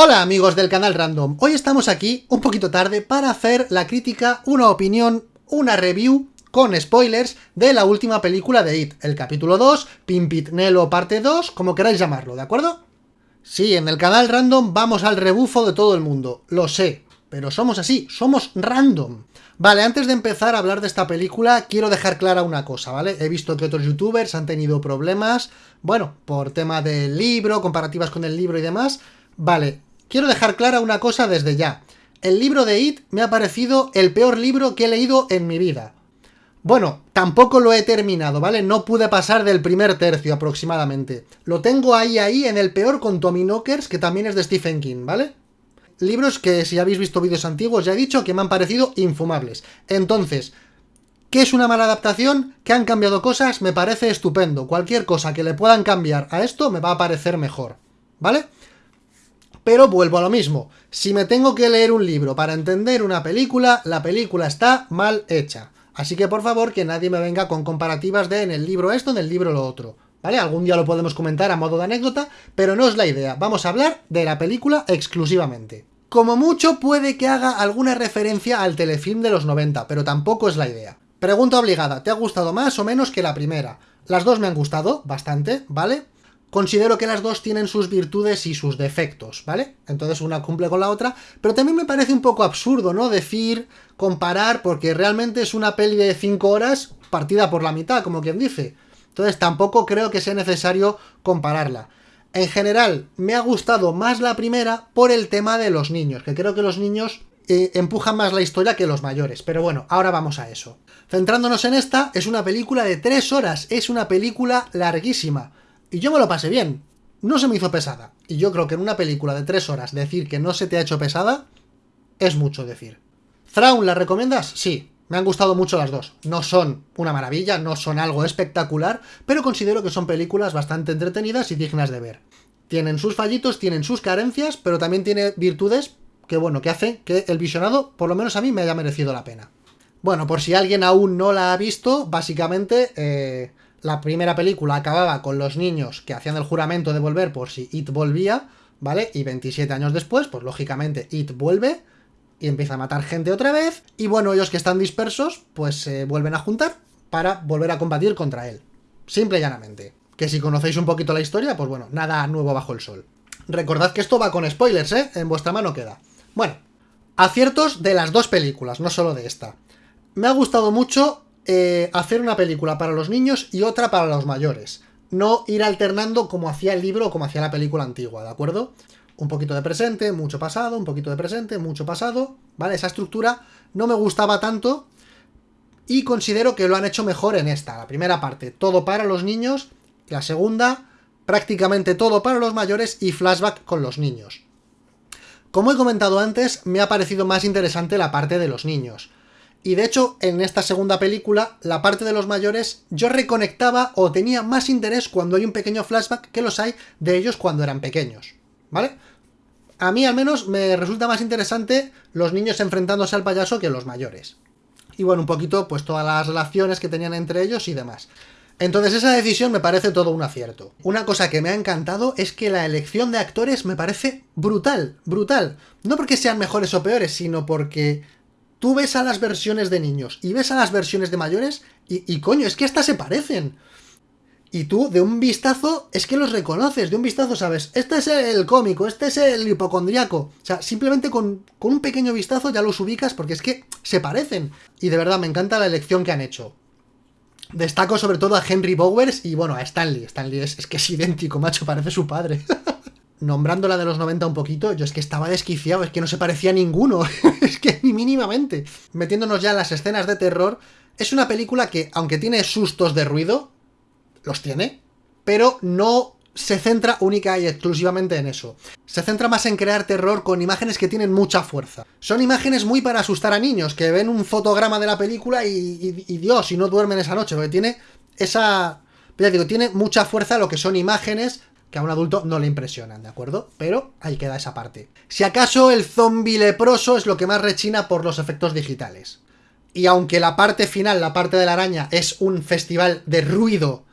Hola amigos del canal Random, hoy estamos aquí un poquito tarde para hacer la crítica, una opinión, una review con spoilers de la última película de It, el capítulo 2, Pimpitnelo parte 2, como queráis llamarlo, ¿de acuerdo? Sí, en el canal Random vamos al rebufo de todo el mundo, lo sé, pero somos así, somos random. Vale, antes de empezar a hablar de esta película, quiero dejar clara una cosa, ¿vale? He visto que otros youtubers han tenido problemas, bueno, por tema del libro, comparativas con el libro y demás. Vale, Quiero dejar clara una cosa desde ya. El libro de It me ha parecido el peor libro que he leído en mi vida. Bueno, tampoco lo he terminado, ¿vale? No pude pasar del primer tercio aproximadamente. Lo tengo ahí, ahí, en el peor con Tommy Knockers, que también es de Stephen King, ¿vale? Libros que, si habéis visto vídeos antiguos, ya he dicho que me han parecido infumables. Entonces, ¿qué es una mala adaptación? ¿Que han cambiado cosas? Me parece estupendo. Cualquier cosa que le puedan cambiar a esto me va a parecer mejor, ¿vale? Pero vuelvo a lo mismo, si me tengo que leer un libro para entender una película, la película está mal hecha. Así que por favor que nadie me venga con comparativas de en el libro esto, en el libro lo otro. ¿Vale? Algún día lo podemos comentar a modo de anécdota, pero no es la idea. Vamos a hablar de la película exclusivamente. Como mucho puede que haga alguna referencia al telefilm de los 90, pero tampoco es la idea. Pregunta obligada, ¿te ha gustado más o menos que la primera? Las dos me han gustado, bastante, ¿vale? Considero que las dos tienen sus virtudes y sus defectos, ¿vale? Entonces una cumple con la otra, pero también me parece un poco absurdo, ¿no? Decir, comparar, porque realmente es una peli de 5 horas partida por la mitad, como quien dice. Entonces tampoco creo que sea necesario compararla. En general, me ha gustado más la primera por el tema de los niños, que creo que los niños eh, empujan más la historia que los mayores. Pero bueno, ahora vamos a eso. Centrándonos en esta, es una película de 3 horas, es una película larguísima. Y yo me lo pasé bien. No se me hizo pesada. Y yo creo que en una película de tres horas decir que no se te ha hecho pesada es mucho decir. ¿Thrawn la recomiendas? Sí. Me han gustado mucho las dos. No son una maravilla, no son algo espectacular, pero considero que son películas bastante entretenidas y dignas de ver. Tienen sus fallitos, tienen sus carencias, pero también tiene virtudes que, bueno, que hacen que el visionado, por lo menos a mí, me haya merecido la pena. Bueno, por si alguien aún no la ha visto, básicamente... Eh, la primera película acababa con los niños que hacían el juramento de volver por si It volvía, ¿vale? Y 27 años después, pues lógicamente It vuelve y empieza a matar gente otra vez. Y bueno, ellos que están dispersos, pues se vuelven a juntar para volver a combatir contra él. Simple y llanamente. Que si conocéis un poquito la historia, pues bueno, nada nuevo bajo el sol. Recordad que esto va con spoilers, ¿eh? En vuestra mano queda. Bueno, aciertos de las dos películas, no solo de esta. Me ha gustado mucho eh, hacer una película para los niños y otra para los mayores. No ir alternando como hacía el libro o como hacía la película antigua, ¿de acuerdo? Un poquito de presente, mucho pasado, un poquito de presente, mucho pasado, ¿vale? Esa estructura no me gustaba tanto y considero que lo han hecho mejor en esta. La primera parte, todo para los niños, la segunda, prácticamente todo para los mayores y flashback con los niños. Como he comentado antes, me ha parecido más interesante la parte de los niños. Y de hecho, en esta segunda película, la parte de los mayores, yo reconectaba o tenía más interés cuando hay un pequeño flashback que los hay de ellos cuando eran pequeños, ¿vale? A mí al menos me resulta más interesante los niños enfrentándose al payaso que los mayores. Y bueno, un poquito pues todas las relaciones que tenían entre ellos y demás. Entonces esa decisión me parece todo un acierto. Una cosa que me ha encantado es que la elección de actores me parece brutal, brutal. No porque sean mejores o peores, sino porque tú ves a las versiones de niños y ves a las versiones de mayores y, coño, es que estas se parecen. Y tú, de un vistazo, es que los reconoces, de un vistazo sabes, este es el cómico, este es el hipocondriaco. O sea, simplemente con, con un pequeño vistazo ya los ubicas porque es que se parecen. Y de verdad, me encanta la elección que han hecho. Destaco sobre todo a Henry Bowers y bueno, a Stanley. Stanley es, es que es idéntico, macho, parece su padre. nombrándola de los 90 un poquito, yo es que estaba desquiciado, es que no se parecía a ninguno, es que ni mínimamente. Metiéndonos ya en las escenas de terror, es una película que, aunque tiene sustos de ruido, los tiene, pero no se centra única y exclusivamente en eso. Se centra más en crear terror con imágenes que tienen mucha fuerza. Son imágenes muy para asustar a niños, que ven un fotograma de la película y, y Dios, y no duermen esa noche, porque tiene esa... Ya digo, tiene mucha fuerza lo que son imágenes que a un adulto no le impresionan, ¿de acuerdo? Pero ahí queda esa parte. Si acaso el zombie leproso es lo que más rechina por los efectos digitales. Y aunque la parte final, la parte de la araña, es un festival de ruido,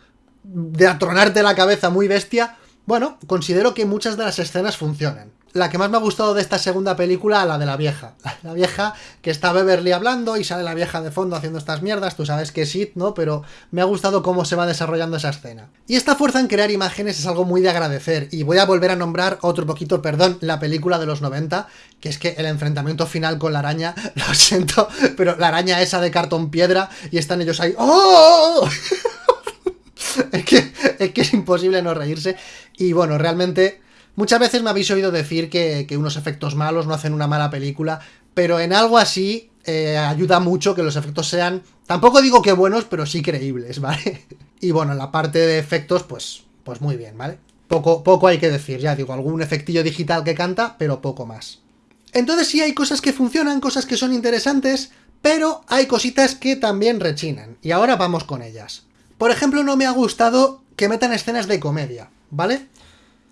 de atronarte la cabeza muy bestia, bueno, considero que muchas de las escenas funcionan. La que más me ha gustado de esta segunda película, la de la vieja. La vieja que está Beverly hablando y sale la vieja de fondo haciendo estas mierdas, tú sabes que es ¿no? Pero me ha gustado cómo se va desarrollando esa escena. Y esta fuerza en crear imágenes es algo muy de agradecer, y voy a volver a nombrar otro poquito, perdón, la película de los 90, que es que el enfrentamiento final con la araña, lo siento, pero la araña esa de cartón piedra, y están ellos ahí, ¡oh! es, que, es que es imposible no reírse, y bueno, realmente Muchas veces me habéis oído decir que, unos efectos malos no hacen una mala película, pero en algo así eh, ayuda mucho que los efectos sean, tampoco digo que buenos, pero sí creíbles, ¿vale? Y bueno, en la parte de efectos, pues, pues muy bien, ¿vale? Poco, poco hay que decir, ya digo, algún efectillo digital que canta, pero poco más. Entonces sí hay cosas que funcionan, cosas que son interesantes, pero hay cositas que también rechinan, y ahora vamos con ellas. Por ejemplo, no me ha gustado que metan escenas de comedia, ¿vale?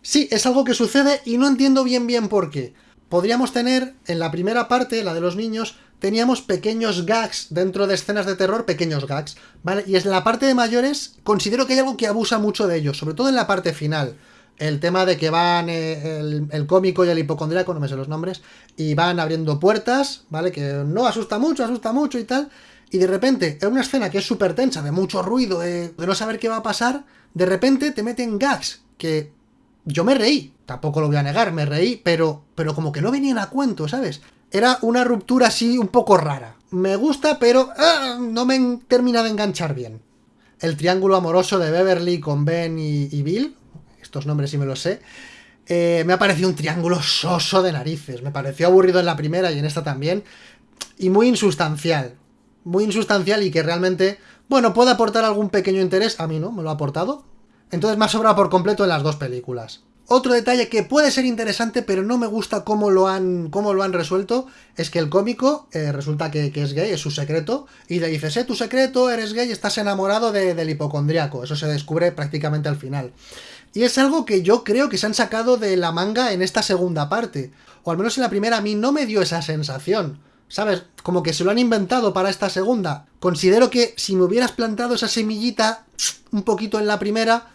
Sí, es algo que sucede y no entiendo bien bien por qué. Podríamos tener, en la primera parte, la de los niños, teníamos pequeños gags dentro de escenas de terror, pequeños gags, ¿vale? Y en la parte de mayores, considero que hay algo que abusa mucho de ellos, sobre todo en la parte final. El tema de que van eh, el, cómico y el hipocondríaco, no me sé los nombres, y van abriendo puertas, ¿vale? Que no asusta mucho, asusta mucho y tal. Y de repente, en una escena que es súper tensa, de mucho ruido, de no saber qué va a pasar, de repente te meten gags que yo me reí, tampoco lo voy a negar, me reí, pero, pero como que no venían a cuento, ¿sabes? Era una ruptura así un poco rara. Me gusta, pero ah, no me termina de enganchar bien. El triángulo amoroso de Beverly con Ben y, Bill, estos nombres sí me los sé, eh, me ha parecido un triángulo soso de narices. Me pareció aburrido en la primera y en esta también. Y muy insustancial. Muy insustancial y que realmente, bueno, puede aportar algún pequeño interés. A mí no, me lo ha aportado. Entonces me ha sobrado por completo en las dos películas. Otro detalle que puede ser interesante, pero no me gusta cómo lo han, cómo lo han resuelto, es que el cómico eh, resulta que, es gay, es su secreto, y le dices, eh, tu secreto, eres gay, estás enamorado del hipocondriaco. Eso se descubre prácticamente al final. Y es algo que yo creo que se han sacado de la manga en esta segunda parte. O al menos en la primera a mí no me dio esa sensación. ¿Sabes? Como que se lo han inventado para esta segunda. Considero que si me hubieras plantado esa semillita un poquito en la primera,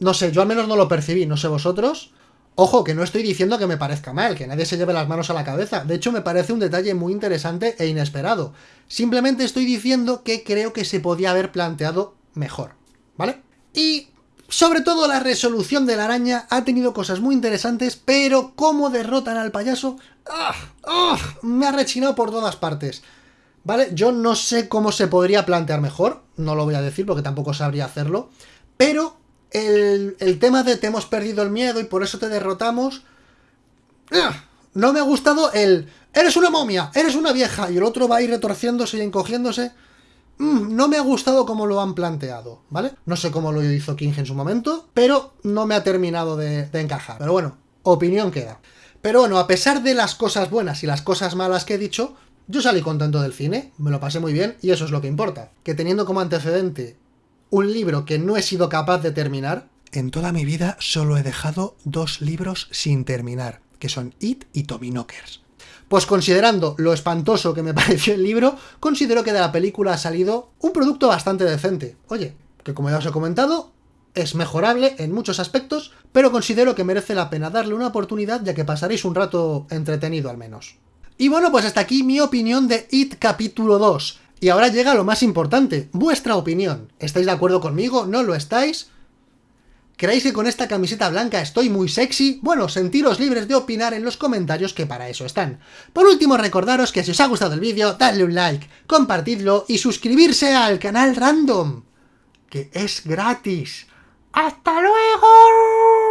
no sé, yo al menos no lo percibí, no sé vosotros. Ojo, que no estoy diciendo que me parezca mal, que nadie se lleve las manos a la cabeza. De hecho, me parece un detalle muy interesante e inesperado. Simplemente estoy diciendo que creo que se podía haber planteado mejor, ¿vale? Y sobre todo la resolución de la araña ha tenido cosas muy interesantes, pero cómo derrotan al payaso... ¡Ah! ¡Ah! Me ha rechinado por todas partes. ¿Vale? Yo no sé cómo se podría plantear mejor, no lo voy a decir porque tampoco sabría hacerlo, pero el, tema de te hemos perdido el miedo y por eso te derrotamos... ¡ah! No me ha gustado el... Eres una momia, eres una vieja, y el otro va a ir retorciéndose y encogiéndose. Mm, no me ha gustado cómo lo han planteado, ¿vale? No sé cómo lo hizo King en su momento, pero no me ha terminado de, de encajar. Pero bueno, opinión queda. Pero bueno, a pesar de las cosas buenas y las cosas malas que he dicho, yo salí contento del cine, me lo pasé muy bien y eso es lo que importa. Que teniendo como antecedente un libro que no he sido capaz de terminar. En toda mi vida solo he dejado dos libros sin terminar, que son It y Tommy Knockers. Pues considerando lo espantoso que me pareció el libro, considero que de la película ha salido un producto bastante decente. Oye, que como ya os he comentado, es mejorable en muchos aspectos, pero considero que merece la pena darle una oportunidad ya que pasaréis un rato entretenido al menos. Y bueno, pues hasta aquí mi opinión de It capítulo 2. Y ahora llega lo más importante, vuestra opinión. ¿Estáis de acuerdo conmigo? ¿No lo estáis? ¿Creéis que con esta camiseta blanca estoy muy sexy? Bueno, sentiros libres de opinar en los comentarios que para eso están. Por último, recordaros que si os ha gustado el vídeo, dadle un like, compartidlo y suscribirse al canal Random, que es gratis. ¡Hasta luego!